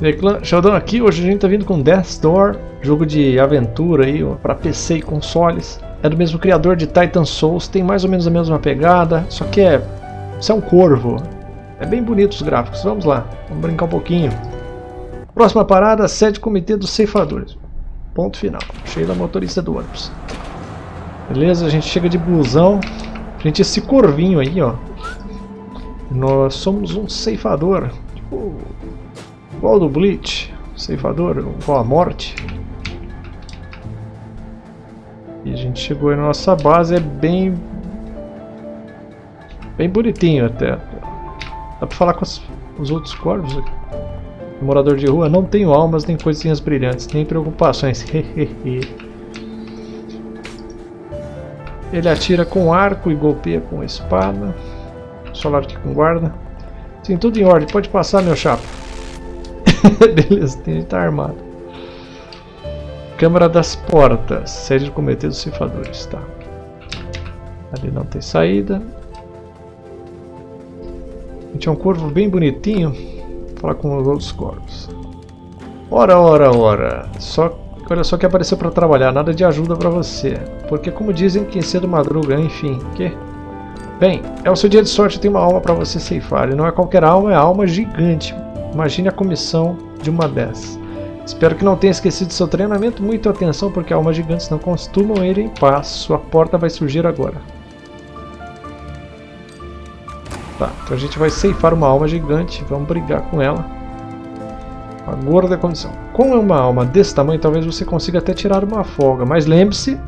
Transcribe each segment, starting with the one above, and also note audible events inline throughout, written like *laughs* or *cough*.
Reclama, Sheldon aqui, hoje a gente tá vindo com Death's Door, jogo de aventura aí, para PC e consoles. É do mesmo criador de Titan Souls, tem mais ou menos a mesma pegada, só que é... Isso é um corvo. É bem bonito os gráficos, vamos lá, vamos brincar um pouquinho. Próxima parada, sede comitê dos ceifadores. Ponto final. Sheila, motorista do ônibus. Beleza, a gente chega de busão. Gente, esse corvinho aí, ó. Nós somos um ceifador. Tipo, igual do Bleach. Ceifador, igual a morte. E a gente chegou aí na nossa base, é bem... Bem bonitinho até. Dá pra falar com os, os outros corvos aqui. Morador de rua, não tenho almas, nem coisinhas brilhantes, nem preocupações. *laughs* Ele atira com arco e golpeia com espada. Solar aqui com guarda. Sim, tudo em ordem. Pode passar, meu chapa. *laughs* Beleza, tem que estar armado. Câmara das portas. Sede de cometer dos cifradores. Tá. Ali não tem saída. A gente é um corvo bem bonitinho. Vou falar com os outros corvos. Ora, ora, ora. Só Olha só que apareceu para trabalhar, nada de ajuda para você. Porque como dizem, quem cedo madruga, enfim, que? Bem, é o seu dia de sorte, tem uma alma para você ceifar. E não é qualquer alma, é alma gigante. Imagine a comissão de uma dessas. Espero que não tenha esquecido seu treinamento. Muito atenção, porque almas gigantes não costumam ir em paz. Sua porta vai surgir agora. Tá, então a gente vai ceifar uma alma gigante. Vamos brigar com ela. A gorda condição. Com uma alma desse tamanho, talvez você consiga até tirar uma folga, mas lembre-se...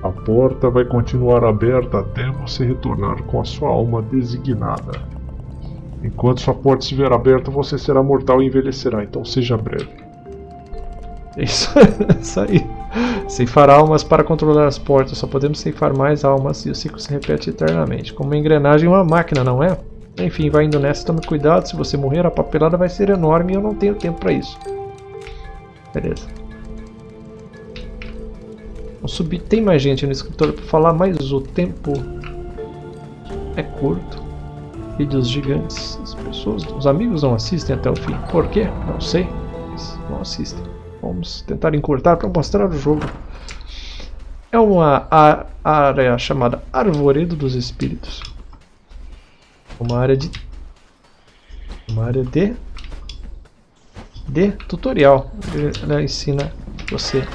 A porta vai continuar aberta até você retornar com a sua alma designada. Enquanto sua porta estiver aberta, você será mortal e envelhecerá, então seja breve. Isso, *laughs* isso aí. Ceifar almas para controlar as portas. Só podemos ceifar mais almas e o ciclo se repete eternamente. Como uma engrenagem uma máquina, não é? Enfim, vai indo nessa, tome cuidado, se você morrer a papelada vai ser enorme e eu não tenho tempo para isso. Beleza. Vamos subir, tem mais gente no escritório para falar, mas o tempo é curto. Vídeos gigantes, as pessoas, os amigos não assistem até o fim. Por quê? Não sei, mas não assistem. Vamos tentar encurtar para mostrar o jogo. É uma área chamada Arvoredo dos Espíritos uma área de uma área de de tutorial ela ensina você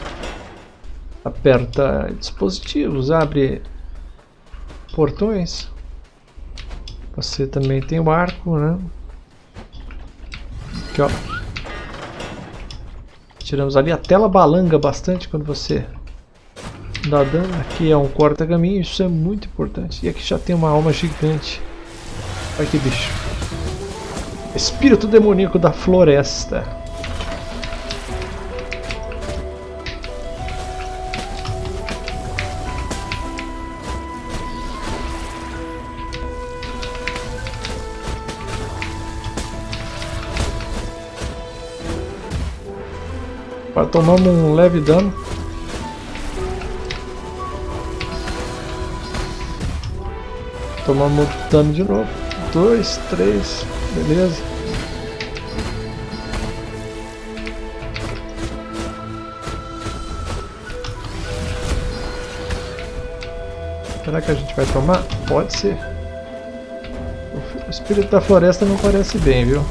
aperta dispositivos abre portões você também tem o arco né? Aqui ó. Tiramos ali a tela balanga bastante quando você dá dano. Aqui é um corta caminho isso é muito importante. E aqui já tem uma alma gigante. Olha que bicho. Espírito demoníaco da floresta. Tomamos um leve dano. Tomamos dano de novo dois, três, beleza. Será que a gente vai tomar? Pode ser. O espírito da floresta não parece bem, viu?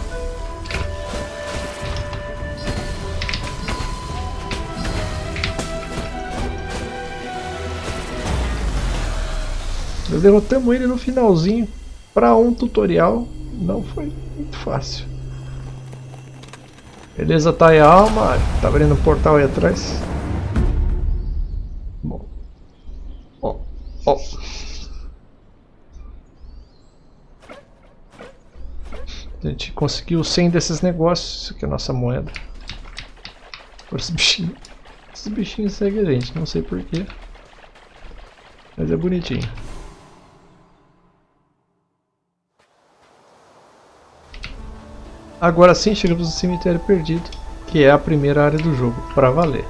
Derrotamos ele no finalzinho para um tutorial não foi muito fácil. Beleza, tá aí a alma. Tá abrindo um portal aí atrás. Bom. Ó, ó. A gente conseguiu 100 desses negócios. Isso aqui é a nossa moeda. Por esses bichinhos. Esses bichinhos seguem a gente, não sei porquê. Mas é bonitinho. Agora sim chegamos no cemitério perdido, que é a primeira área do jogo, para valer.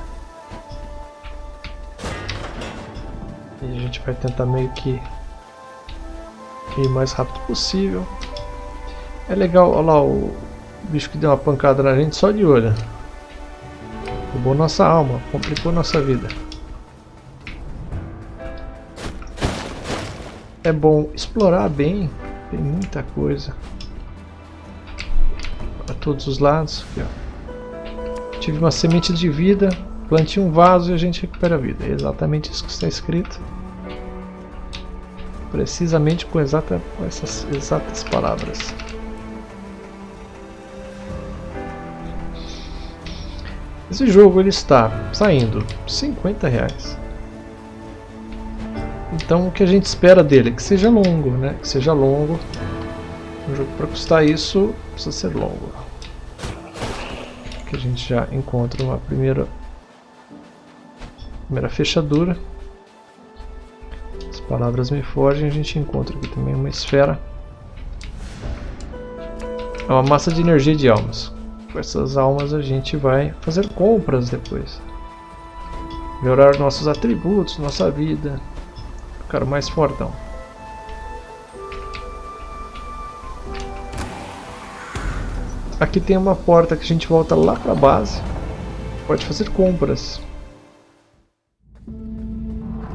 E a gente vai tentar meio que ir o mais rápido possível. É legal, olha lá, o, bicho que deu uma pancada na gente só de olho. Roubou nossa alma, complicou nossa vida. É bom explorar bem, tem muita coisa. Para todos os lados. Aqui, Tive uma semente de vida, plante um vaso e a gente recupera a vida. É exatamente isso que está escrito. Precisamente com, exata, com essas exatas palavras. Esse jogo ele está saindo 50 reais. Então o que a gente espera dele é que seja longo, né? Que seja longo. Um jogo para custar isso precisa ser longo. Que a gente já encontra uma primeira primeira fechadura. As palavras me fogem, a gente encontra aqui também uma esfera. É uma massa de energia de almas. Com essas almas a gente vai fazer compras depois. Melhorar nossos atributos, nossa vida. Ficar mais fortão. Aqui tem uma porta que a gente volta lá para a base. Pode fazer compras.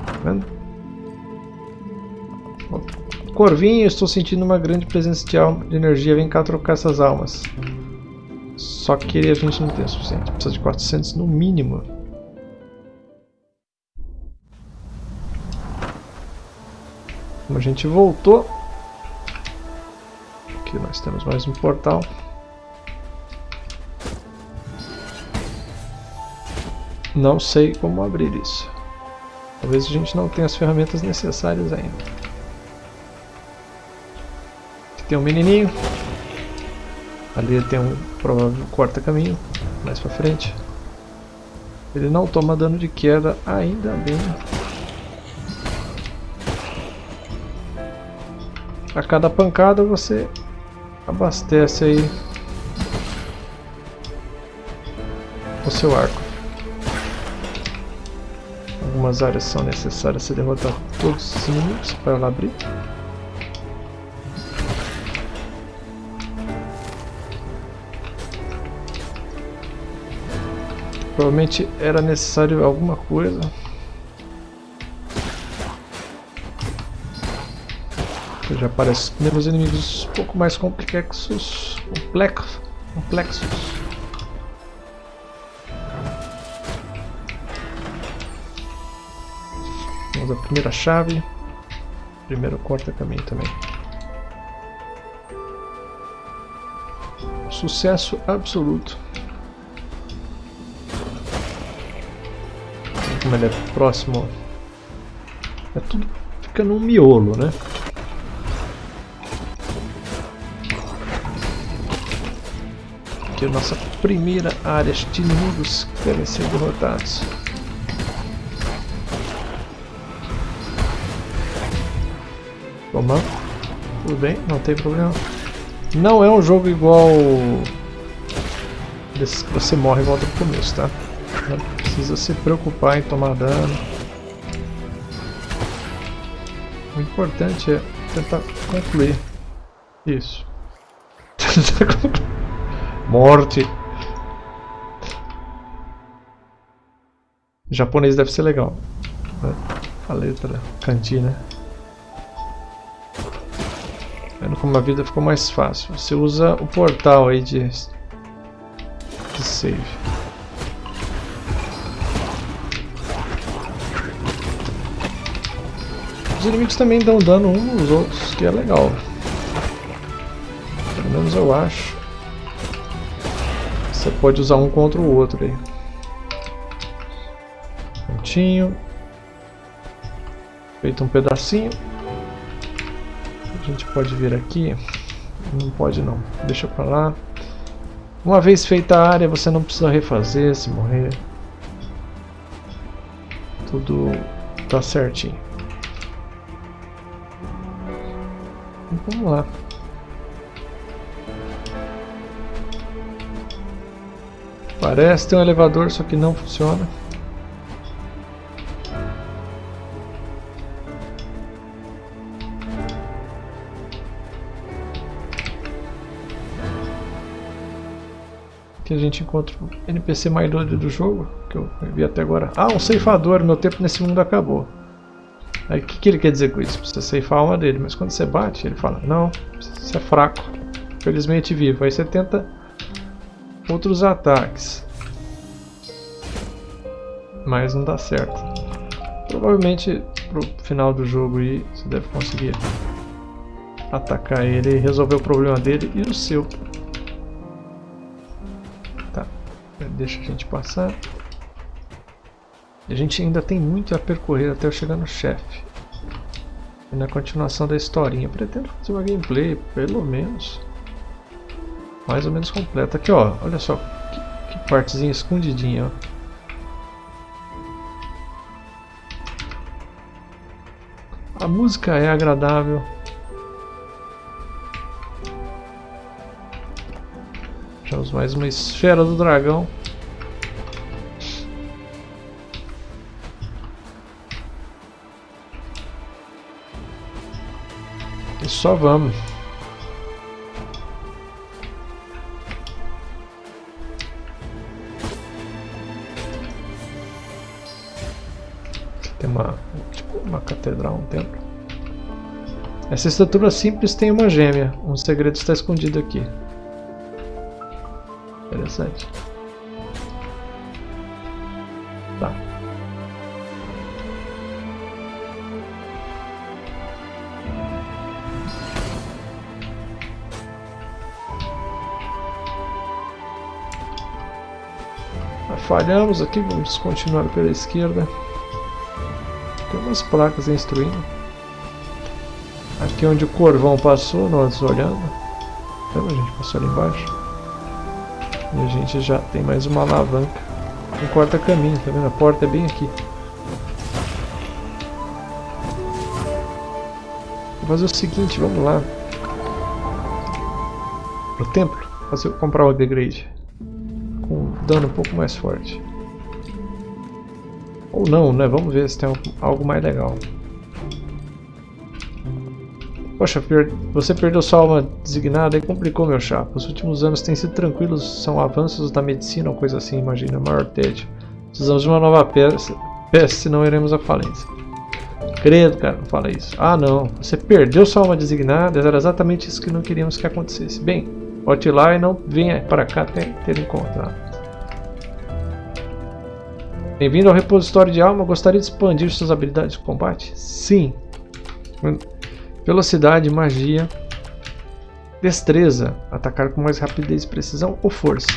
Tá vendo? Corvinho, estou sentindo uma grande presença de, alma, de energia. Vem cá trocar essas almas. Só que a gente não tem o suficiente. Precisa de 400 no mínimo. Como a gente voltou. Aqui nós temos mais um portal. Não sei como abrir isso. Talvez a gente não tenha as ferramentas necessárias ainda. Aqui tem um menininho. Ali tem um provável corta-caminho, mais pra frente. Ele não toma dano de queda, ainda bem. A cada pancada você abastece aí o seu arco. Algumas áreas são necessárias se derrotar todos os inimigos para ela abrir. Provavelmente era necessário alguma coisa. Já aparece os inimigos um pouco mais. Complexos. complexos. Temos a primeira chave. Primeiro corta-caminho também. Sucesso absoluto. como ele é próximo. É tudo fica num miolo, né? Aqui é a nossa primeira área de inimigos que devem ser derrotados. Toma. Tudo bem, não tem problema. Não é um jogo igual... Desse que você morre e volta pro começo, tá? Não precisa se preocupar em tomar dano. O importante é tentar concluir. Isso. *laughs* Morte. O japonês deve ser legal. A letra cantina. Como a vida ficou mais fácil. Você usa o portal aí de, de save. inimigos também dão dano uns nos outros, que é legal. Pelo menos eu acho. Você pode usar um contra o outro aí. Pontinho. Feito um pedacinho. A gente pode vir aqui. Não pode não. Deixa pra lá. Uma vez feita a área, você não precisa refazer se morrer. Tudo tá certinho. Vamos lá. Parece ter um elevador, só que não funciona. Que a gente encontra o NPC mais doido do jogo, que eu vi até agora. Ah, um ceifador, meu tempo nesse mundo acabou. Aí o que, que ele quer dizer com isso? Precisa ceifar a alma dele, mas quando você bate, ele fala, não, você é fraco, felizmente vivo. Aí você tenta outros ataques. Mas não dá certo. Provavelmente pro final do jogo aí você deve conseguir atacar ele e resolver o problema dele e o seu. Deixa a gente passar. A gente ainda tem muito a percorrer até eu chegar no chefe. E na continuação da historinha, pretendo fazer uma gameplay, pelo menos, mais ou menos completa. Aqui ó, olha só, que, que partezinha escondidinha ó. A música é agradável. Achamos mais uma esfera do dragão. E só vamos. Tem uma, tipo, uma catedral, um templo. Essa estrutura simples tem uma gêmea. Um segredo está escondido aqui. Interessante. Tá. Falhamos aqui, vamos continuar pela esquerda. Tem umas placas instruindo. Aqui onde o corvão passou, nós olhando. Lembra, a gente passou ali embaixo. E a gente já tem mais uma alavanca. Um corta-caminho, tá vendo? A porta é bem aqui. Vou fazer o seguinte, vamos lá. Pro templo, fazer, comprar o upgrade. Com dano um pouco mais forte. Ou não, né? Vamos ver se tem algo mais legal. Poxa, você perdeu sua alma designada e complicou meu chapa. Os últimos anos têm sido tranquilos, são avanços da medicina ou coisa assim, imagina, maior tédio. Precisamos de uma nova peça, peça senão iremos à falência. Credo, cara, não fala isso. Ah, não. Você perdeu sua alma designada, era exatamente isso que não queríamos que acontecesse. Bem, volte lá e não venha para cá até ter encontrado. Bem-vindo ao repositório de alma. Gostaria de expandir suas habilidades de combate? Sim. Velocidade, magia, destreza, atacar com mais rapidez e precisão ou força.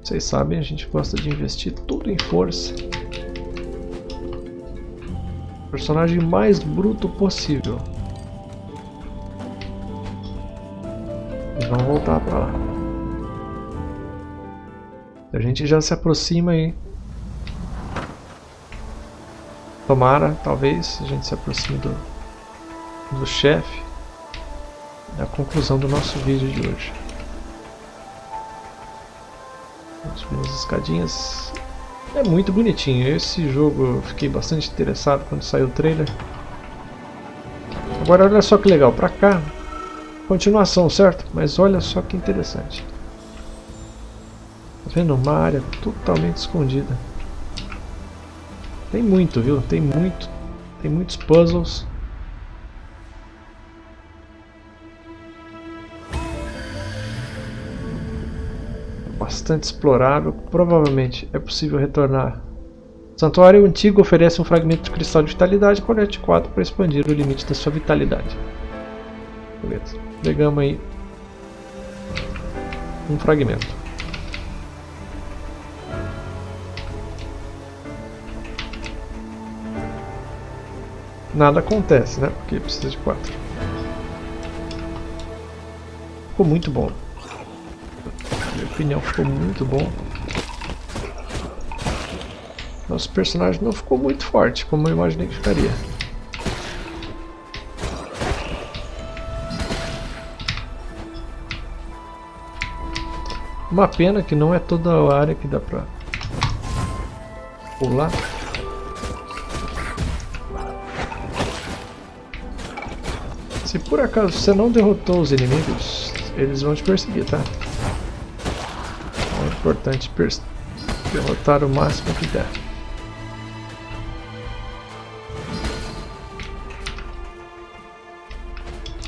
Vocês sabem, a gente gosta de investir tudo em força. Personagem mais bruto possível. E vamos voltar para lá. A gente já se aproxima aí. Tomara, talvez, a gente se aproxime do, do chefe. Da conclusão do nosso vídeo de hoje. Vamos subir as escadinhas. É muito bonitinho. Esse jogo eu fiquei bastante interessado quando saiu o trailer. Agora olha só que legal, pra cá, continuação, certo? Mas olha só que interessante. Tá vendo? Uma área totalmente escondida. Tem muito, viu? Tem muito. Tem muitos puzzles. Bastante explorável. Provavelmente é possível retornar. O santuário antigo oferece um fragmento de cristal de vitalidade. Colete 4 para expandir o limite da sua vitalidade. Beleza. Pegamos aí um fragmento. nada acontece, né? Porque precisa de quatro. Ficou muito bom. Opinião, ficou muito bom. Nosso personagem não ficou muito forte, como eu imaginei que ficaria. Uma pena que não é toda a área que dá pra pular. Se por acaso você não derrotou os inimigos, eles vão te perseguir, tá? Importante derrotar o máximo que der.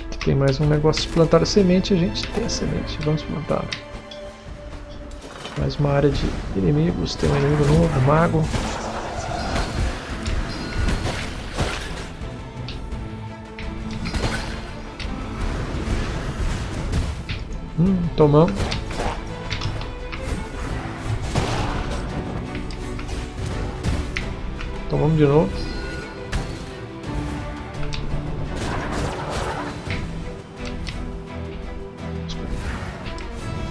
Aqui tem mais um negócio de plantar a semente, a gente tem a semente, vamos plantar. Mais uma área de inimigos, tem um inimigo novo, um mago. Hum, tomamos. Tomamos de novo.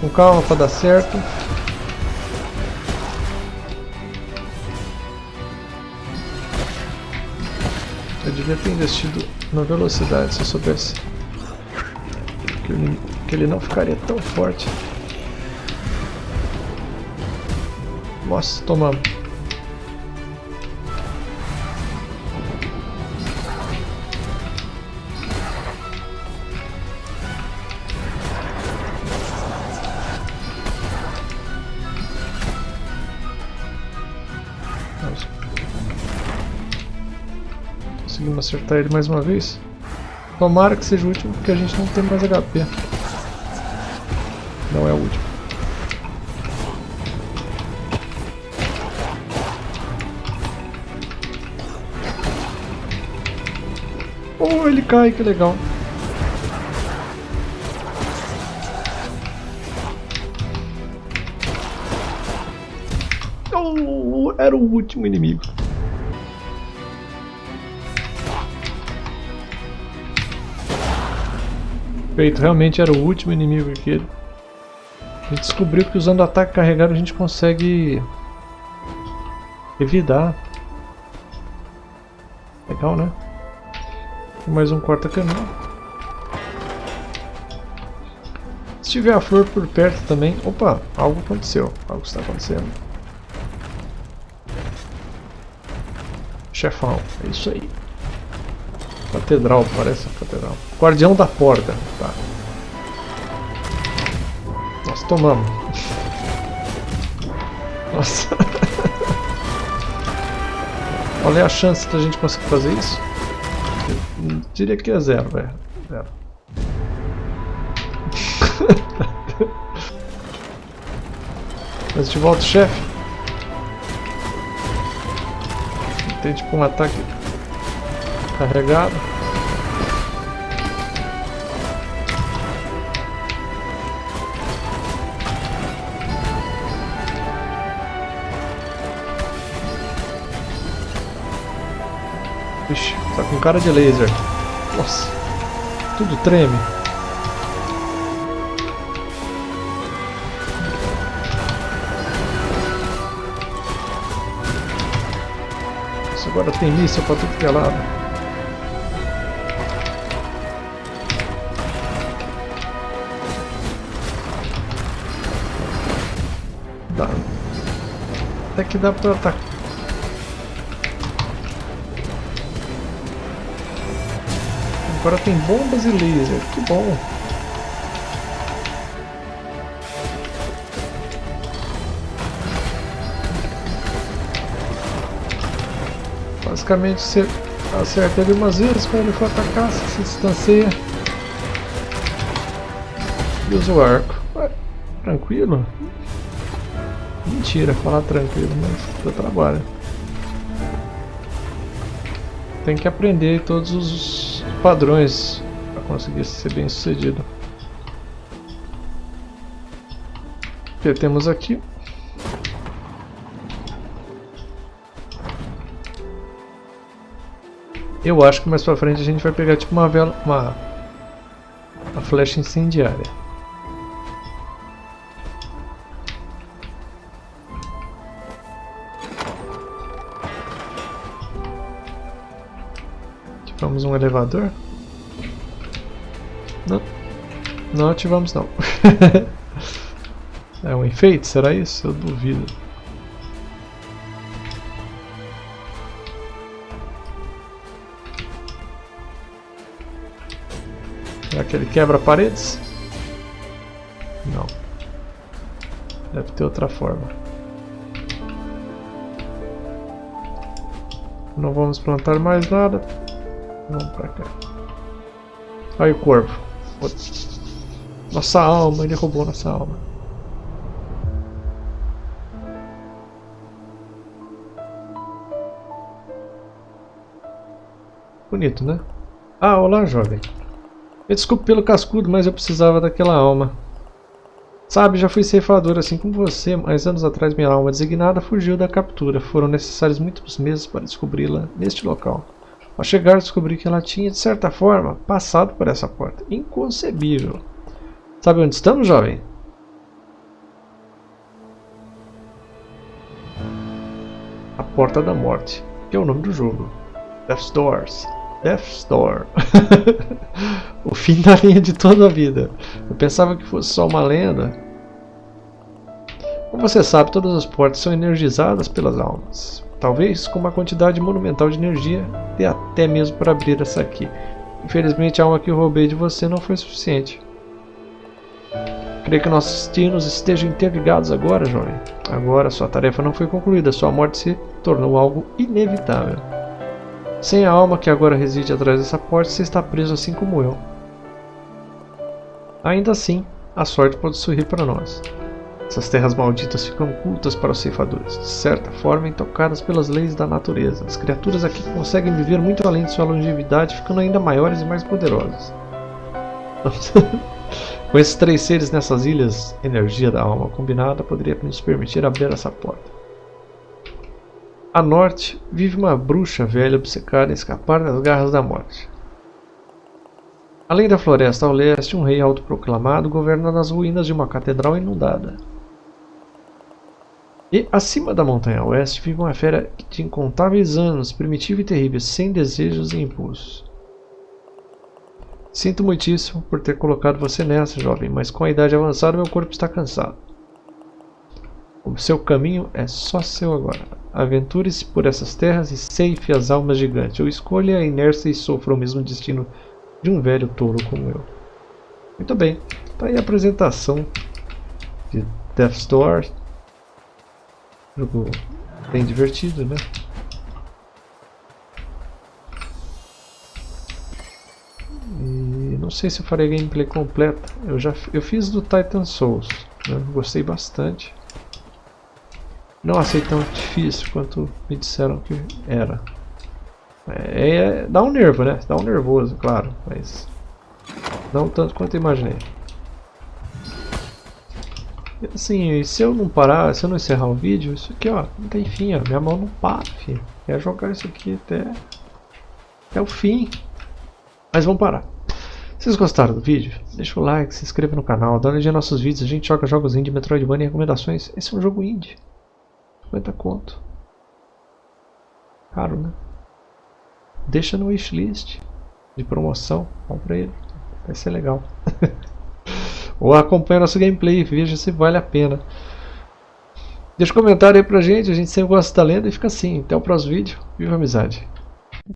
Com calma para dar certo. Eu devia ter investido na velocidade se eu soubesse que, que ele não ficaria tão forte. Nossa, tomamos. Conseguimos acertar ele mais uma vez. Tomara que seja o último, porque a gente não tem mais HP. Não é o último. Oh, ele cai, que legal. Oh, era o último inimigo. Feito, realmente era o último inimigo aquele. A gente descobriu que usando ataque carregado a gente consegue evitar. Legal, né? Mais um corta-caminho. Se tiver a flor por perto também... Opa, algo aconteceu. Algo está acontecendo. Chefão, é isso aí. Catedral, parece uma catedral. Guardião da porta. Tá. Nós tomamos. Nossa. *laughs* Olha a chance da gente conseguir fazer isso. Eu diria que é zero, velho. Zero. *laughs* Mas de volta, chefe. Tem tipo um ataque carregado. Ixi, tá com cara de laser. Nossa, tudo treme. Agora tem míssil pra tudo que é lado. Até que dá pra atacar. Agora tem bombas e laser, que bom. Basicamente você acerta ele umas vezes quando ele for atacar, você se distancia e usa o arco. Ué, tranquilo? Mentira, falar tranquilo, mas dá trabalho. Tem que aprender todos os padrões para conseguir ser bem sucedido. O que temos aqui? Eu acho que mais pra frente a gente vai pegar tipo uma vela, uma, uma flecha incendiária. Um elevador? Não. Não ativamos não. *laughs* é um enfeite? Será isso? Eu duvido. Será que ele quebra paredes? Não. Deve ter outra forma. Não vamos plantar mais nada. Vamos pra cá. Olha o corvo. Nossa alma, ele roubou nossa alma. Bonito, né? Ah, olá, jovem. Me desculpe pelo cascudo, mas eu precisava daquela alma. Sabe, já fui ceifador assim como você, mas anos atrás minha alma designada fugiu da captura. Foram necessários muitos meses para descobri-la neste local. Ao chegar, descobri que ela tinha, de certa forma, passado por essa porta. Inconcebível. Sabe onde estamos, jovem? A Porta da Morte, que é o nome do jogo. Death's Doors. Death's Door. *laughs* o fim da linha de toda a vida. Eu pensava que fosse só uma lenda. Como você sabe, todas as portas são energizadas pelas almas. Talvez com uma quantidade monumental de energia, dê até mesmo para abrir essa aqui. Infelizmente a alma que eu roubei de você não foi suficiente. Creio que nossos destinos estejam interligados agora, jovem. Agora sua tarefa não foi concluída, sua morte se tornou algo inevitável. Sem a alma que agora reside atrás dessa porta, você está preso assim como eu. Ainda assim, a sorte pode sorrir para nós. Essas terras malditas ficam ocultas para os ceifadores, de certa forma intocadas pelas leis da natureza. As criaturas aqui conseguem viver muito além de sua longevidade, ficando ainda maiores e mais poderosas. *laughs* Com esses três seres nessas ilhas, energia da alma combinada poderia nos permitir abrir essa porta. A norte vive uma bruxa velha obcecada em escapar das garras da morte. Além da floresta ao leste, um rei autoproclamado governa nas ruínas de uma catedral inundada. E acima da montanha oeste vive uma fera de incontáveis anos, primitiva e terrível, sem desejos e impulsos. Sinto muitíssimo por ter colocado você nessa, jovem, mas com a idade avançada meu corpo está cansado. O seu caminho é só seu agora. Aventure-se por essas terras e ceife as almas gigantes, ou escolha a inércia e sofra o mesmo destino de um velho touro como eu. Muito bem, está aí a apresentação de Death's Door. Jogo bem divertido, né? E não sei se eu farei gameplay completa. Eu já eu fiz do Titan Souls, né? gostei bastante. Não achei tão difícil quanto me disseram que era. É, é, dá um nervo, né? Dá um nervoso, claro, mas não tanto quanto eu imaginei. Assim, se eu não parar, se eu não encerrar o vídeo, isso aqui ó, não tem fim, ó, minha mão não para, filho. É jogar isso aqui até, até o fim. Mas vamos parar. Se vocês gostaram do vídeo, deixa o like, se inscreva no canal, dá uma olhadinha nos nossos vídeos, a gente joga jogos indie, Metroidvania e recomendações. Esse é um jogo indie. 50 conto. Caro, né? Deixa no wishlist de promoção. Compra ele. Vai ser legal. *laughs* Ou acompanha nosso gameplay veja se vale a pena. Deixa um comentário aí pra gente. A gente sempre gosta da lenda e fica assim. Até o próximo vídeo. Viva a amizade.